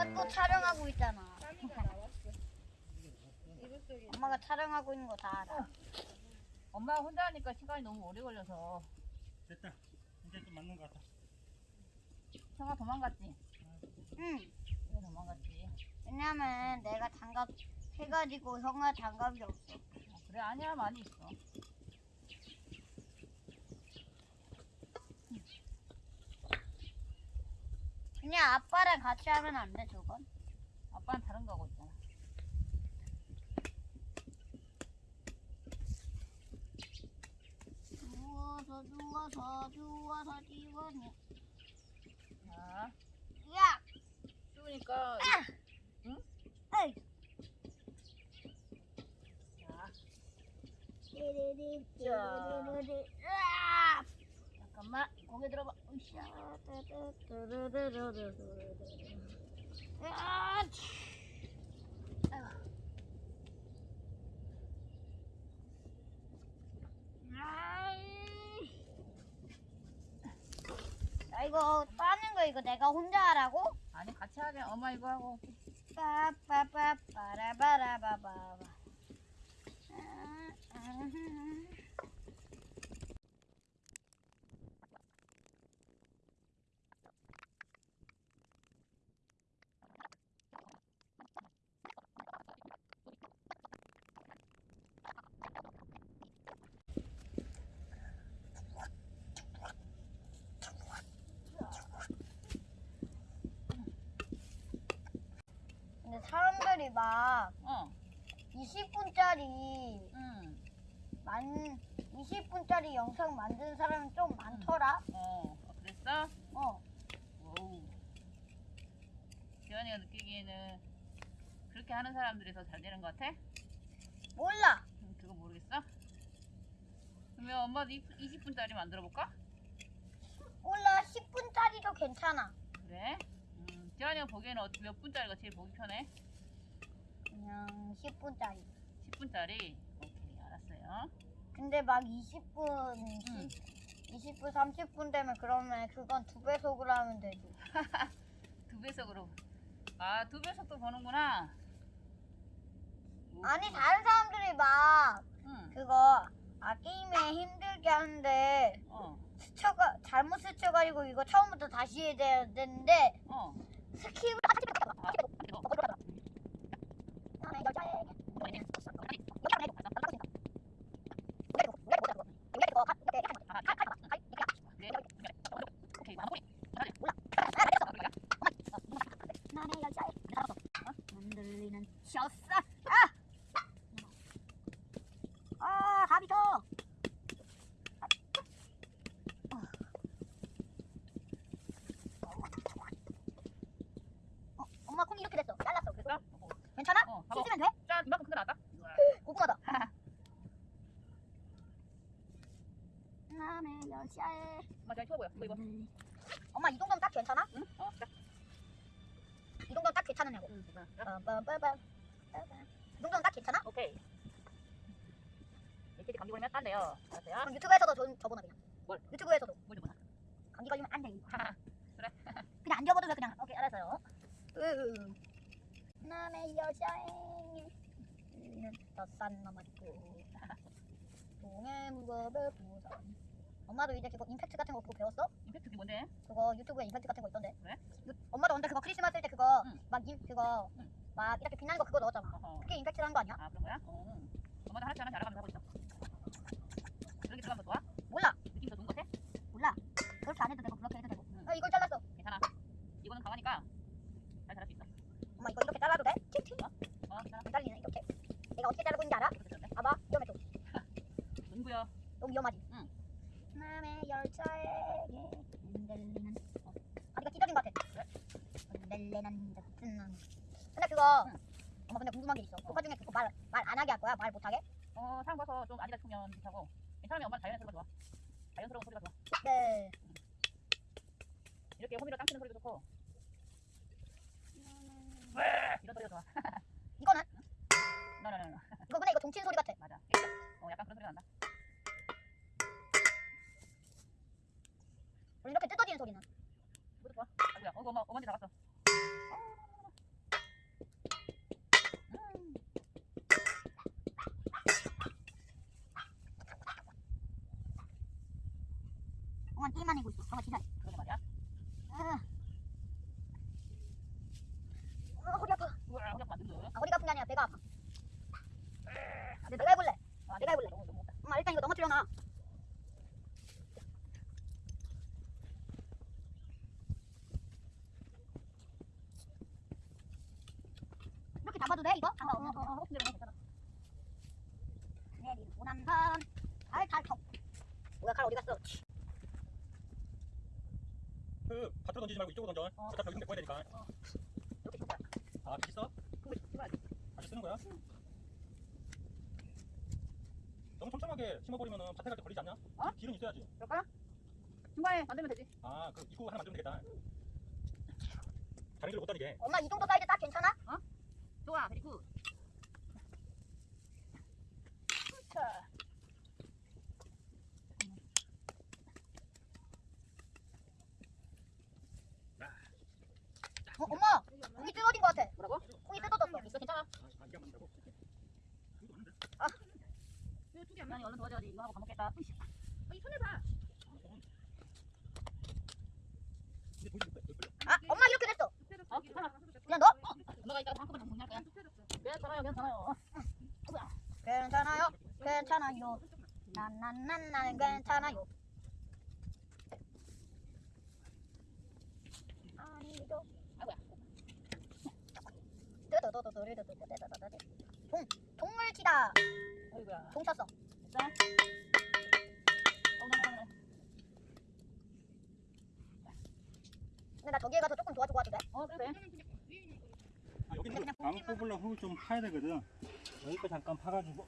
엄마 또 촬영하고 있잖아. 엄마가 촬영하고 있는 거 다 알아. 엄마가 혼자 하니까 시간이 너무 오래 걸려서 됐다. 이제 좀 맞는 것 같다. 형아 도망갔지? 응. 왜 도망갔지? 왜냐면 내가 장갑 해가지고 형아 장갑이 없어. 어, 그래 아니야 많이 있어. 그냥 아빠랑 같이 하면 안 돼, 저건? 아빠는 다른 거 하고 있잖아. 누워서 누워서 누워서 지원해. 자, 야! 추우니까 에이! 자, 띠리리, 자. 으아! 잠깐만 고개 들어봐. 야, 이거 빠는 거 이거 내가 혼자 하라고? 아니 같이 하자. 엄마 이거 하고. 빠빠빠빠라바라바바. 아, 아. 근데 사람들이 막 어. 20분짜리 응. 만 20분짜리 영상 만드는 사람이 좀 많더라. 어. 어, 그랬어? 어. 오우. 지연이가 느끼기에는 그렇게 하는 사람들이 더 잘 되는 것 같아? 몰라. 음, 그거 모르겠어? 그러면 엄마도 20분짜리 만들어 볼까? 몰라. 10분짜리도 괜찮아. 그래? 음, 지연이가 보기에는 어- 몇 분짜리가 제일 보기 편해? 그냥 10분짜리. 10분짜리? 오케이, 알았어요. 근데 막 20분, 응. 20분, 30분 되면 그러면 그건 두 배속으로 하면 되지. 두 배속으로. 아, 두 배속도 보는구나. 오, 아니 다른 사람들이 막 응. 그거 아 게임에 힘들게 하는데 어, 스쳐가 잘못 스쳐가지고 이거 처음부터 다시 해야 돼- 되는데 어. 스킵을 아, 이거. 아, 그래. 오케이, 마무리. 잘하네. 나의 여자의 흔들리는 셔사 아! 아 하비터 어, 엄마 콩 이렇게 됐어 잘랐어 그래서 됐어? 어, 괜찮아? 어, 봐봐. 씻으면 돼? 짠, 이만큼 큰거 나왔다. 고구마다 남의 여자의 엄마 잘 추워 보여. 이거, 이거. 엄마 이 정도면 딱 괜찮아? 응? 어, 자. 이 정도면 딱 괜찮으냐고 응, 자. 이 정도면 딱 괜찮아? 오케이. 이렇게 감기 걸리면 안 돼요. 알았어요? 그럼 유튜브에서도 저, 접어놔 그냥 뭘? 유튜브에서도 뭘좀 보나? 감기 걸리면 안 돼 그래. 그냥 안 접어도 돼 그냥 오케이 알았어요 으 남의 여자애 더싼 넘었고 동해 무겁을 부산 엄마도 이제 그거 임팩트 같은 거 그거 배웠어? 임팩트 그게 뭔데? 그거 유튜브에 임팩트 같은 거 있던데 그래? 유- 엄마도 언제 그거 크리스마스 때 그거 응. 막 임, 그거 응. 막 이렇게 빛나는 거 그거 넣었잖아 어허. 그게 임팩트라는 거 아니야? 아, 그런 거야? 어. 엄마도 하나씩 하나씩 알아가면서 하고 있어. 그런 게 들어가면 더 좋아? 몰라 느낌이 더 좋은 것 같아? 몰라 그렇게 안 해도 되고 그렇게 해도 되고 응. 아 이걸 잘랐어 괜찮아. 이거는 강하니까. 엄마 이거 이렇게 잘라도 돼? 틱틱 어, 잘리네 이렇게 내가 어떻게 자르고 있는지 알아? 봐봐 위험해 좀 눈구요. 너무 위험하지? 응. 남의 열차에게 흔들리는 어. 아 이거 찢어진 것 같아 흔들리는 듯은 근데 그거 응. 엄마 근데 궁금한 게 있어 오빠 중에 그거 말 말 안 하게 할 거야? 말 못 하게? 어, 사람 봐서 좀 아니다 싶으면 괜찮고. 괜찮으면 엄마는 자연스러운 소리가 좋아. 자연스러운 소리가 좋아. 네 이렇게 호미로 땅 치는 소리도 좋고. 이런 소리가 좋아. 이거는? 나나나 이거 근데 이거 종친 소리 같아 맞아. 어, 약간 그런 소리가 난다. 이렇게 뜯어지는 소리는 이것도 좋아. 아이고야. 어, 이거 엄마, 엄마한테 나갔어. 동안 게임만 해고 있어. 정말 진짜. 그러게 말이야. 아. 어, 허리 아파. 우와, 허리 아프면 안 되는데. 아, 허리가 아픈 게 아니라 배가 아파. 아, 내가 해볼래. 아, 내가 해볼래. 너무 너무 엄마 일단 이거 넘어뜨려놔. 이렇게 잡아도 돼 이거? 어, 어, 어, 어. 괜찮아. 난간 알탈턱. 뭐야 칼 어디 갔어? 그 밭으로 던지지 말고 이쪽으로 던져. 어. 어차피 여기 메꿔야 되니까. 이렇게 줄 거야. 아, 빗 있어? 그거 찍어야지. 다시 쓰는 거야? 너무 촘촘하게 심어버리면은 밭에 갈 때 걸리지 않냐? 어? 길은 있어야지. 그럴까요? 중간에 만들면 되지. 아, 그 입구 하나 만들면 되겠다. 다른 길로 못 다니게. 엄마 이 정도 사이즈 딱 괜찮아? 좋아, 베리 굿. 남편이 얼른 도와줘야지 이거 하고 밥 먹겠다. 으이씨. 어, 이 손에 봐. 아, 엄마 이렇게 됐어. 어, 괜찮아. 그냥 넣어. 어, 엄마가 이따가 한꺼번에 정리할 거야. 어. 괜찮아요, 괜찮아요. 아이고야. 괜찮아요, 괜찮아요. 난난난난 괜찮아요. 아니죠. 아이고야. 동 동물 치다. 아이고야. 동 쳤어. 됐어? 어, 나, 나, 나. 근데 나 저기에 가서 조금 도와주고 와도 돼? 어, 그래. 아, 여기 그냥 흙, 안 뽑으려고 흙을 좀 파야 되거든. 여기까지 잠깐 파가지고.